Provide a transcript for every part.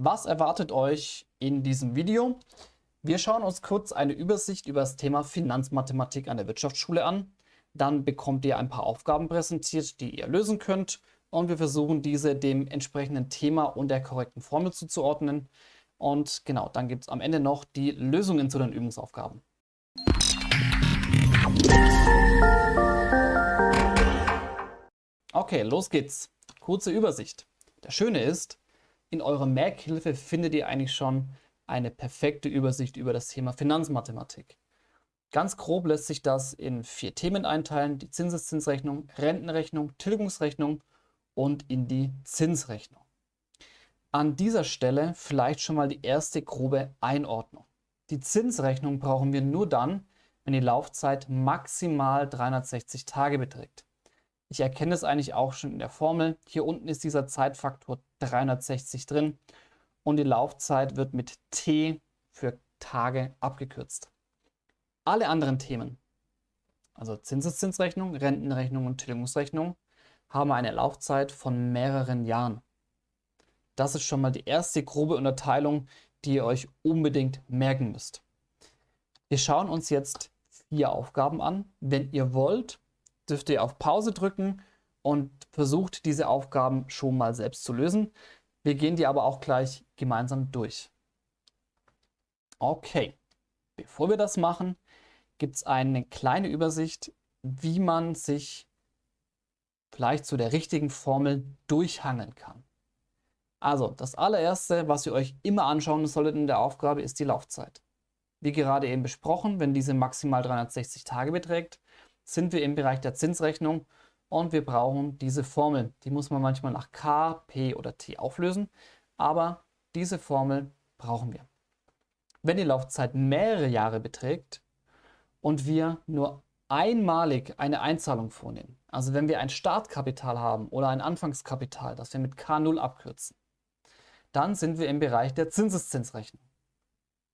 Was erwartet euch in diesem Video? Wir schauen uns kurz eine Übersicht über das Thema Finanzmathematik an der Wirtschaftsschule an. Dann bekommt ihr ein paar Aufgaben präsentiert, die ihr lösen könnt. Und wir versuchen diese dem entsprechenden Thema und der korrekten Formel zuzuordnen. Und genau, dann gibt es am Ende noch die Lösungen zu den Übungsaufgaben. Okay, los geht's. Kurze Übersicht. Das Schöne ist, in eurer Merkhilfe findet ihr eigentlich schon eine perfekte Übersicht über das Thema Finanzmathematik. Ganz grob lässt sich das in vier Themen einteilen, die Zinseszinsrechnung, Rentenrechnung, Tilgungsrechnung und in die Zinsrechnung. An dieser Stelle vielleicht schon mal die erste grobe Einordnung. Die Zinsrechnung brauchen wir nur dann, wenn die Laufzeit maximal 360 Tage beträgt. Ich erkenne es eigentlich auch schon in der Formel. Hier unten ist dieser Zeitfaktor 360 drin und die Laufzeit wird mit T für Tage abgekürzt. Alle anderen Themen, also Zinseszinsrechnung, Rentenrechnung und Tilgungsrechnung, haben eine Laufzeit von mehreren Jahren. Das ist schon mal die erste grobe Unterteilung, die ihr euch unbedingt merken müsst. Wir schauen uns jetzt vier Aufgaben an. Wenn ihr wollt, dürft ihr auf Pause drücken und versucht diese Aufgaben schon mal selbst zu lösen. Wir gehen die aber auch gleich gemeinsam durch. Okay, bevor wir das machen, gibt es eine kleine Übersicht, wie man sich vielleicht zu der richtigen Formel durchhangeln kann. Also, das allererste, was ihr euch immer anschauen solltet in der Aufgabe, ist die Laufzeit. Wie gerade eben besprochen, wenn diese maximal 360 Tage beträgt, sind wir im Bereich der Zinsrechnung und wir brauchen diese Formel. Die muss man manchmal nach K, P oder T auflösen, aber diese Formel brauchen wir. Wenn die Laufzeit mehrere Jahre beträgt und wir nur einmalig eine Einzahlung vornehmen, also wenn wir ein Startkapital haben oder ein Anfangskapital, das wir mit K0 abkürzen, dann sind wir im Bereich der Zinseszinsrechnung.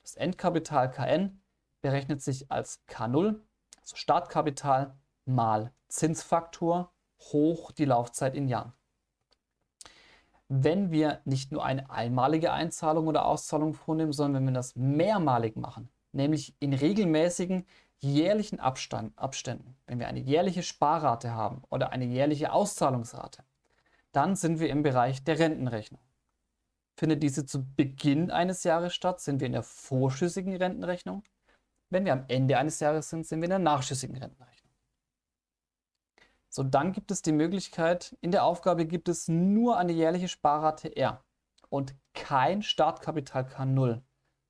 Das Endkapital Kn berechnet sich als K0, also Startkapital mal Zinsfaktor hoch die Laufzeit in Jahren. Wenn wir nicht nur eine einmalige Einzahlung oder Auszahlung vornehmen, sondern wenn wir das mehrmalig machen, nämlich in regelmäßigen jährlichen Abstand, Abständen, wenn wir eine jährliche Sparrate haben oder eine jährliche Auszahlungsrate, dann sind wir im Bereich der Rentenrechnung. Findet diese zu Beginn eines Jahres statt, sind wir in der vorschüssigen Rentenrechnung. Wenn wir am Ende eines Jahres sind, sind wir in der nachschüssigen Rentenrechnung. So, dann gibt es die Möglichkeit, in der Aufgabe gibt es nur eine jährliche Sparrate R und kein Startkapital K0.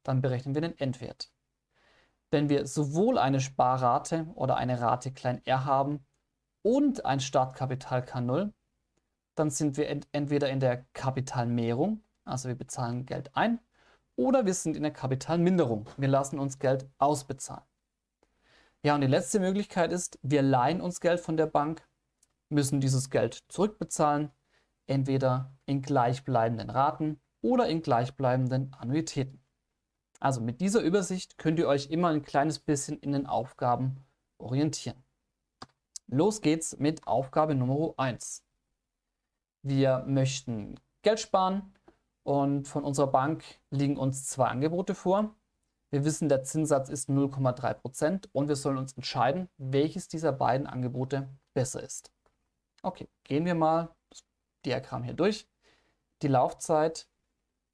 Dann berechnen wir den Endwert. Wenn wir sowohl eine Sparrate oder eine Rate klein r haben und ein Startkapital K0, dann sind wir ent entweder in der Kapitalmehrung also wir bezahlen Geld ein, oder wir sind in der Kapitalminderung. Wir lassen uns Geld ausbezahlen. Ja, und die letzte Möglichkeit ist, wir leihen uns Geld von der Bank, müssen dieses Geld zurückbezahlen, entweder in gleichbleibenden Raten oder in gleichbleibenden Annuitäten. Also mit dieser Übersicht könnt ihr euch immer ein kleines bisschen in den Aufgaben orientieren. Los geht's mit Aufgabe Nummer 1. Wir möchten Geld sparen, und von unserer Bank liegen uns zwei Angebote vor. Wir wissen, der Zinssatz ist 0,3% und wir sollen uns entscheiden, welches dieser beiden Angebote besser ist. Okay, gehen wir mal das Diagramm hier durch. Die Laufzeit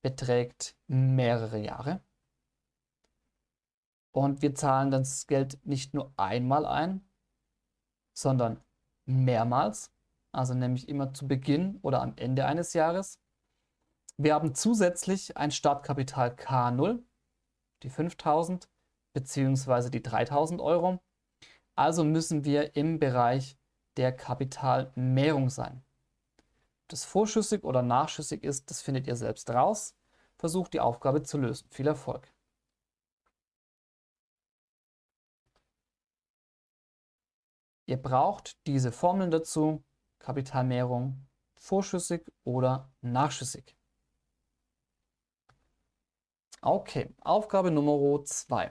beträgt mehrere Jahre. Und wir zahlen das Geld nicht nur einmal ein, sondern mehrmals, also nämlich immer zu Beginn oder am Ende eines Jahres. Wir haben zusätzlich ein Startkapital K0, die 5000 bzw. die 3000 Euro. Also müssen wir im Bereich der Kapitalmehrung sein. Ob das vorschüssig oder nachschüssig ist, das findet ihr selbst raus. Versucht die Aufgabe zu lösen. Viel Erfolg! Ihr braucht diese Formeln dazu, Kapitalmehrung, vorschüssig oder nachschüssig. Okay, Aufgabe Nummer 2.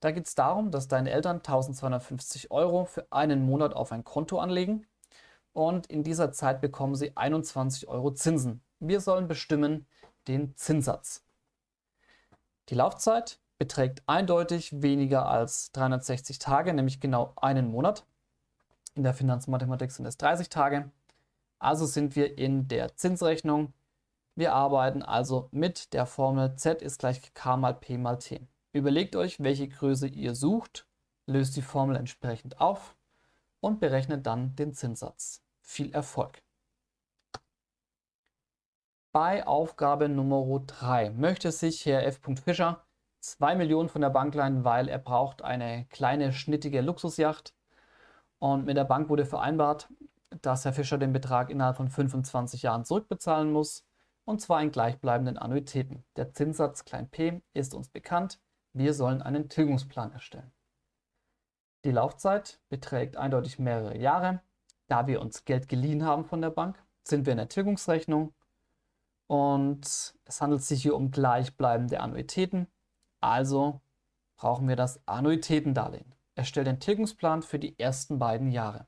Da geht es darum, dass deine Eltern 1250 Euro für einen Monat auf ein Konto anlegen und in dieser Zeit bekommen sie 21 Euro Zinsen. Wir sollen bestimmen, den Zinssatz. Die Laufzeit beträgt eindeutig weniger als 360 Tage, nämlich genau einen Monat. In der Finanzmathematik sind es 30 Tage. Also sind wir in der Zinsrechnung. Wir arbeiten also mit der Formel Z ist gleich K mal P mal T. Überlegt euch, welche Größe ihr sucht, löst die Formel entsprechend auf und berechnet dann den Zinssatz. Viel Erfolg! Bei Aufgabe Nummer 3 möchte sich Herr F. Fischer 2 Millionen von der Bank leihen, weil er braucht eine kleine, schnittige Luxusjacht. Und mit der Bank wurde vereinbart, dass Herr Fischer den Betrag innerhalb von 25 Jahren zurückbezahlen muss, und zwar in gleichbleibenden Annuitäten. Der Zinssatz p ist uns bekannt. Wir sollen einen Tilgungsplan erstellen. Die Laufzeit beträgt eindeutig mehrere Jahre. Da wir uns Geld geliehen haben von der Bank, sind wir in der Tilgungsrechnung und es handelt sich hier um gleichbleibende Annuitäten. Also brauchen wir das Annuitätendarlehen. Erstellt den Tilgungsplan für die ersten beiden Jahre.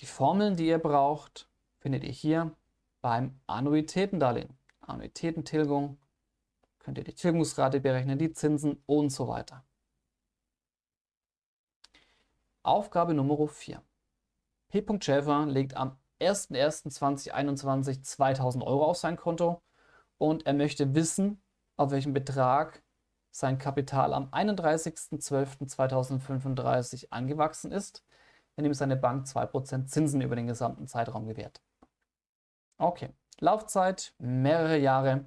Die Formeln, die ihr braucht, findet ihr hier beim Annuitätendarlehen. Annuitätentilgung, könnt ihr die Tilgungsrate berechnen, die Zinsen und so weiter. Aufgabe Nummer 4. P. Schäfer legt am 01.01.2021 2000 Euro auf sein Konto und er möchte wissen, auf welchen Betrag sein Kapital am 31.12.2035 angewachsen ist, wenn ihm seine Bank 2% Zinsen über den gesamten Zeitraum gewährt. Okay, Laufzeit mehrere Jahre.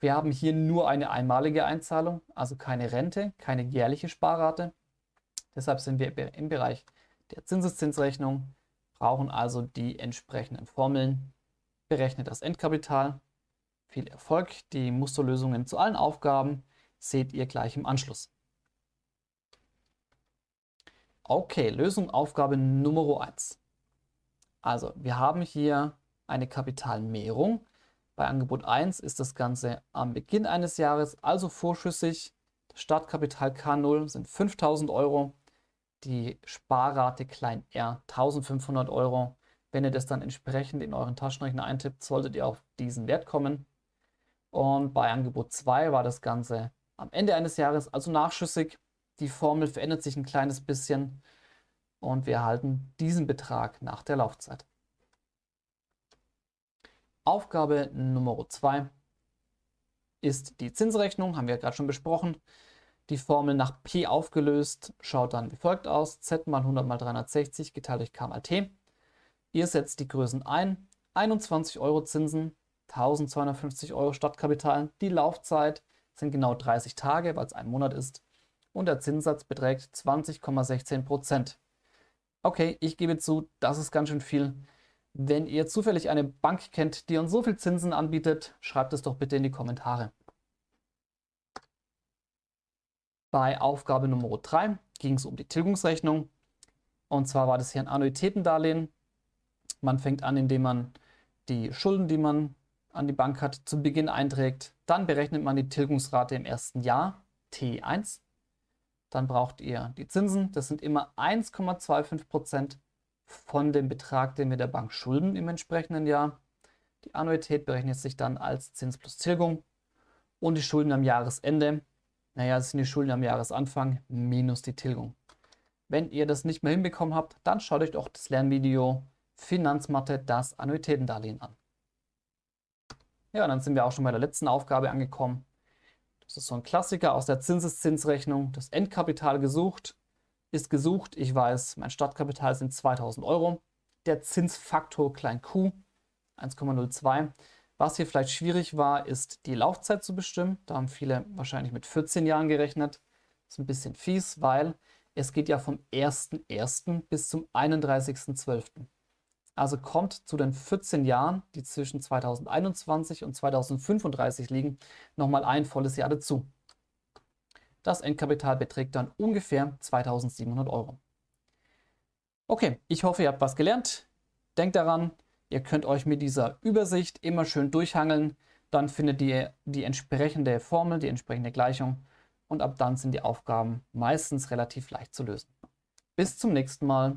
Wir haben hier nur eine einmalige Einzahlung, also keine Rente, keine jährliche Sparrate. Deshalb sind wir im Bereich der Zinseszinsrechnung brauchen also die entsprechenden Formeln. Berechnet das Endkapital. Viel Erfolg. Die Musterlösungen zu allen Aufgaben seht ihr gleich im Anschluss. Okay, Lösung Aufgabe Nummer 1. Also, wir haben hier eine Kapitalmehrung. Bei Angebot 1 ist das Ganze am Beginn eines Jahres, also vorschüssig. Das Startkapital K0 sind 5000 Euro die Sparrate klein r 1500 Euro. Wenn ihr das dann entsprechend in euren Taschenrechner eintippt, solltet ihr auf diesen Wert kommen. Und bei Angebot 2 war das Ganze am Ende eines Jahres, also nachschüssig. Die Formel verändert sich ein kleines bisschen und wir erhalten diesen Betrag nach der Laufzeit. Aufgabe Nummer 2 ist die Zinsrechnung, haben wir gerade schon besprochen. Die Formel nach P aufgelöst schaut dann wie folgt aus. Z mal 100 mal 360 geteilt durch K mal T. Ihr setzt die Größen ein. 21 Euro Zinsen, 1250 Euro Stadtkapital. Die Laufzeit sind genau 30 Tage, weil es ein Monat ist. Und der Zinssatz beträgt 20,16 Prozent. Okay, ich gebe zu, das ist ganz schön viel. Wenn ihr zufällig eine Bank kennt, die uns so viel Zinsen anbietet, schreibt es doch bitte in die Kommentare. Bei Aufgabe Nummer 3 ging es um die Tilgungsrechnung. Und zwar war das hier ein Annuitätendarlehen. Man fängt an, indem man die Schulden, die man an die Bank hat, zu Beginn einträgt. Dann berechnet man die Tilgungsrate im ersten Jahr, T1. Dann braucht ihr die Zinsen. Das sind immer 1,25% von dem Betrag, den wir der Bank schulden im entsprechenden Jahr. Die Annuität berechnet sich dann als Zins plus Tilgung und die Schulden am Jahresende naja, das sind die Schulden am Jahresanfang minus die Tilgung. Wenn ihr das nicht mehr hinbekommen habt, dann schaut euch doch das Lernvideo Finanzmathe, das Annuitätendarlehen an. Ja, dann sind wir auch schon bei der letzten Aufgabe angekommen. Das ist so ein Klassiker aus der Zinseszinsrechnung. Das Endkapital gesucht ist gesucht. Ich weiß, mein Startkapital sind 2000 Euro. Der Zinsfaktor klein q 1,02. Was hier vielleicht schwierig war, ist die Laufzeit zu bestimmen. Da haben viele wahrscheinlich mit 14 Jahren gerechnet. Das ist ein bisschen fies, weil es geht ja vom 1.1. bis zum 31.12. Also kommt zu den 14 Jahren, die zwischen 2021 und 2035 liegen, nochmal ein volles Jahr dazu. Das Endkapital beträgt dann ungefähr 2700 Euro. Okay, ich hoffe, ihr habt was gelernt. Denkt daran, Ihr könnt euch mit dieser Übersicht immer schön durchhangeln. Dann findet ihr die entsprechende Formel, die entsprechende Gleichung. Und ab dann sind die Aufgaben meistens relativ leicht zu lösen. Bis zum nächsten Mal.